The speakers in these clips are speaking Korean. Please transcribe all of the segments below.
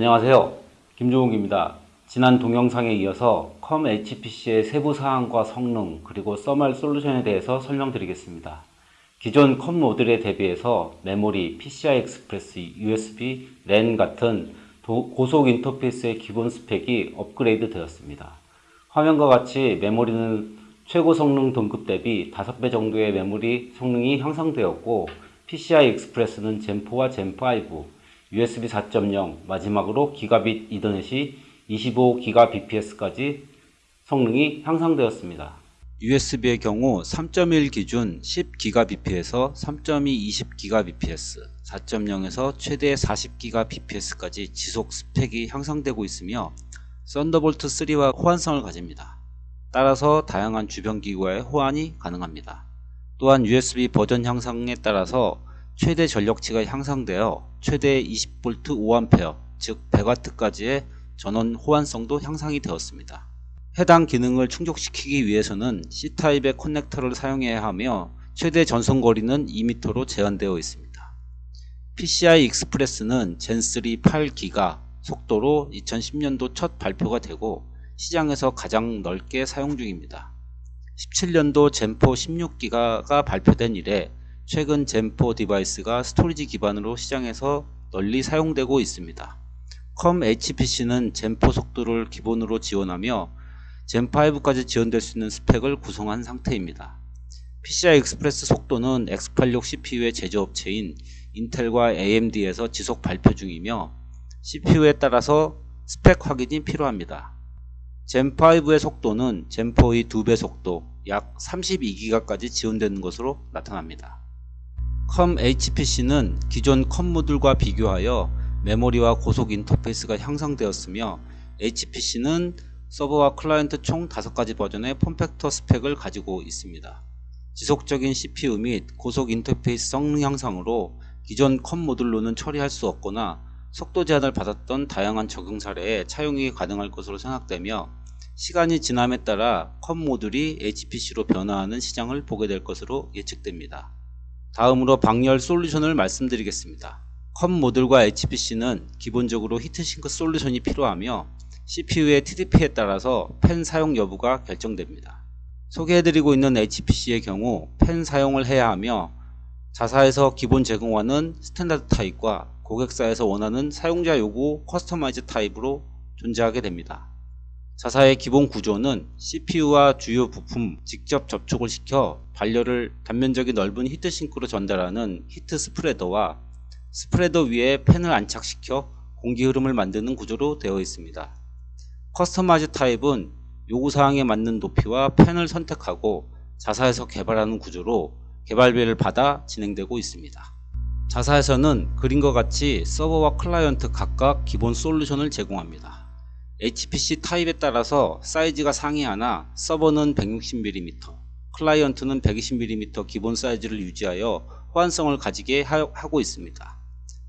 안녕하세요. 김종욱입니다. 지난 동영상에 이어서 COM HPC의 세부 사항과 성능 그리고 thermal 솔루션에 대해서 설명드리겠습니다. 기존 COM 모듈에 대비해서 메모리, PCI Express, USB, 랜 같은 도- 고속 인터페이스의 기본 스펙이 업그레이드 되었습니다. 화면과 같이 메모리는 최고 성능 등급 대비 5배 정도의 메모리 성능이 향상되었고 PCI 익스프레스는 젠4와 젠5, USB 4.0, 마지막으로 기가빗 이더넷이 25GBps까지 성능이 향상되었습니다. USB의 경우 3.1 기준 10GBp에서 3.2 20GBps, 4.0에서 최대 40GBps까지 지속 스펙이 향상되고 있으며 Thunderbolt 3와 호환성을 가집니다. 따라서 다양한 주변 기기와의 호환이 가능합니다. 또한 USB 버전 향상에 따라서 최대 전력치가 향상되어 최대 20V 5A 즉 100W까지의 전원 호환성도 향상이 되었습니다. 해당 기능을 충족시키기 위해서는 C타입의 커넥터를 사용해야 하며 최대 전송 거리는 2m로 제한되어 있습니다. PCI Express는 Gen3 8기가 속도로 2010년도 첫 발표가 되고 시장에서 가장 넓게 사용 중입니다. 17년도 Gen4 16기가가 발표된 이래 최근 Gen4 device가 storage 기반으로 시장에서 널리 사용되고 있습니다. COM HPC는 Gen4 속도를 기본으로 지원하며 Gen5까지 지원될 수 있는 스펙을 구성한 상태입니다. PCI Express 속도는 X86 CPU의 제조업체인 인텔과 AMD에서 지속 발표 중이며 CPU에 따라서 스펙 확인이 필요합니다. Gen5의 속도는 Gen4의 2배 속도 약 32기가까지 지원되는 것으로 나타납니다. COM HPC는 기존 COM 모듈과 비교하여 메모리와 고속 인터페이스가 향상되었으며 HPC는 서버와 클라이언트 총 5가지 버전의 form factor 스펙을 가지고 있습니다. 지속적인 CPU 및 고속 인터페이스 성능 향상으로 기존 COM 모듈로는 처리할 수 없거나 속도 제한을 받았던 다양한 적용 사례에 차용이 가능할 것으로 생각되며 시간이 지남에 따라 COM 모듈이 HPC로 변화하는 시장을 보게 될 것으로 예측됩니다. 다음으로 방열 솔루션을 말씀드리겠습니다. COM 모듈과 HPC는 기본적으로 heat sink 솔루션이 필요하며 CPU의 TDP에 따라서 팬 사용 여부가 결정됩니다. 소개해드리고 있는 HPC의 경우 팬 사용을 해야 하며 자사에서 기본 제공하는 standard 타입과 고객사에서 원하는 사용자 요구 customize 타입으로 존재하게 됩니다. 자사의 기본 구조는 CPU와 주요 부품 직접 접촉을 시켜 발열을 단면적이 넓은 heat sink로 전달하는 heat spreader와 spreader 위에 팬을 안착시켜 공기 흐름을 만드는 구조로 되어 있습니다. customize 타입은 요구사항에 맞는 높이와 팬을 선택하고 자사에서 개발하는 구조로 개발비를 받아 진행되고 있습니다. 자사에서는 그림과 같이 서버와 클라이언트 각각 기본 솔루션을 제공합니다. HPC 타입에 따라서 사이즈가 상이하나 서버는 160mm, 클라이언트는 120mm 기본 사이즈를 유지하여 호환성을 가지게 하고 있습니다.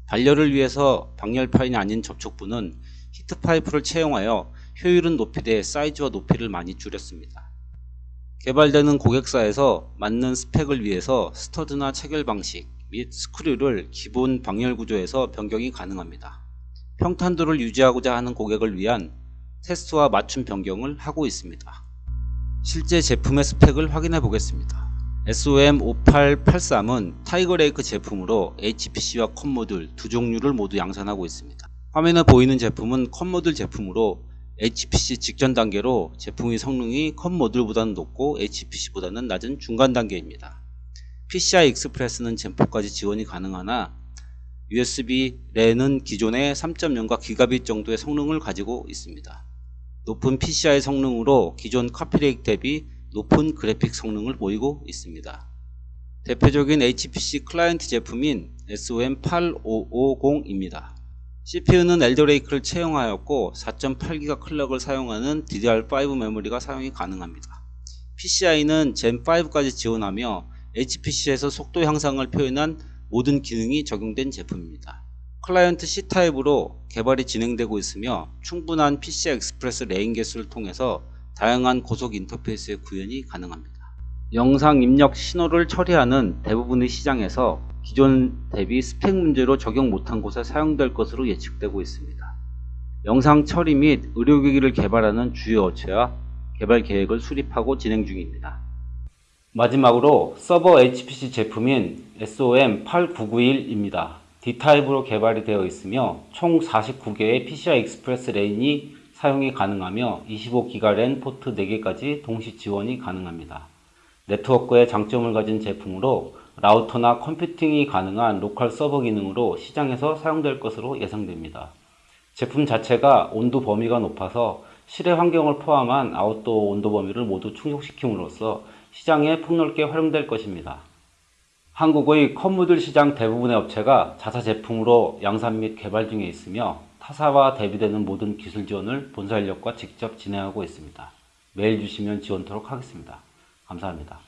발열을 위해서 방열판이 아닌 접촉부는 heat pipe를 채용하여 효율은 높이되 사이즈와 높이를 많이 줄였습니다. 개발되는 고객사에서 맞는 스펙을 위해서 stud나 체결 방식 및 screw를 기본 방열 구조에서 변경이 가능합니다. 평탄도를 유지하고자 하는 고객을 위한 테스트와 맞춤 변경을 하고 있습니다. 실제 제품의 스펙을 확인해 보겠습니다. SOM5883은 Tiger Lake 제품으로 HPC와 COM모듈 두 종류를 모두 양산하고 있습니다. 화면에 보이는 제품은 COM모듈 제품으로 HPC 직전 단계로 제품의 성능이 COM모듈보다는 높고 HPC보다는 낮은 중간 단계입니다. PCI Express는 Gen4까지 지원이 가능하나 USB 랜은 기존의 3.0과 기가빗 정도의 성능을 가지고 있습니다. 높은 PCI 성능으로 기존 Coffee Lake 대비 높은 그래픽 성능을 보이고 있습니다. 대표적인 HPC 클라이언트 제품인 SOM8550입니다. CPU는 Alder Lake를 채용하였고 4.8기가 clock을 사용하는 DDR5 메모리가 사용이 가능합니다. PCI는 Gen5까지 지원하며 HPC에서 속도 향상을 표현한 모든 기능이 적용된 제품입니다. 클라이언트 C타입으로 개발이 진행되고 있으며 충분한 PCI Express lane 개수를 통해서 다양한 고속 인터페이스의 구현이 가능합니다. 영상 입력 신호를 처리하는 대부분의 시장에서 기존 대비 스펙 문제로 적용 못한 곳에 사용될 것으로 예측되고 있습니다. 영상 처리 및 의료기기를 개발하는 주요 업체와 개발 계획을 수립하고 진행 중입니다. 마지막으로 서버 HPC 제품인 SOM8991입니다. D타입으로 개발이 되어 있으며 총 49개의 PCI 익스프레스 랜이 사용이 가능하며 25기가 랜 포트 4개까지 동시 지원이 가능합니다. 네트워크의 장점을 가진 제품으로 라우터나 컴퓨팅이 가능한 local 서버 기능으로 시장에서 사용될 것으로 예상됩니다. 제품 자체가 온도 범위가 높아서 실외 환경을 포함한 아웃도어 온도 범위를 모두 충족시킴으로써 시장에 폭넓게 활용될 것입니다. 한국의 컴모듈 시장 대부분의 업체가 자사 제품으로 양산 및 개발 중에 있으며 타사와 대비되는 모든 기술 지원을 본사 인력과 직접 진행하고 있습니다. 메일 주시면 지원토록 하겠습니다. 감사합니다.